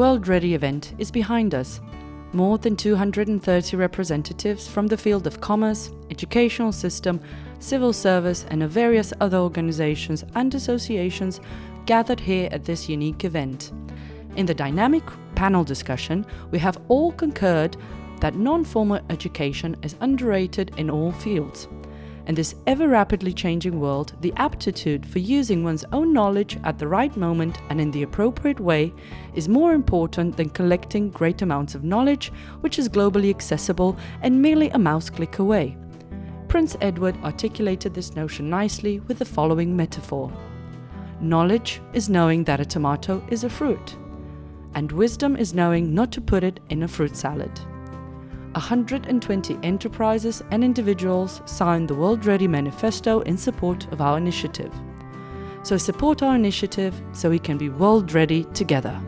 World Ready event is behind us. More than 230 representatives from the field of commerce, educational system, civil service and of various other organizations and associations gathered here at this unique event. In the dynamic panel discussion, we have all concurred that non-formal education is underrated in all fields. In this ever rapidly changing world, the aptitude for using one's own knowledge at the right moment and in the appropriate way is more important than collecting great amounts of knowledge which is globally accessible and merely a mouse click away. Prince Edward articulated this notion nicely with the following metaphor. Knowledge is knowing that a tomato is a fruit, and wisdom is knowing not to put it in a fruit salad. 120 enterprises and individuals signed the World Ready Manifesto in support of our initiative. So support our initiative so we can be world ready together.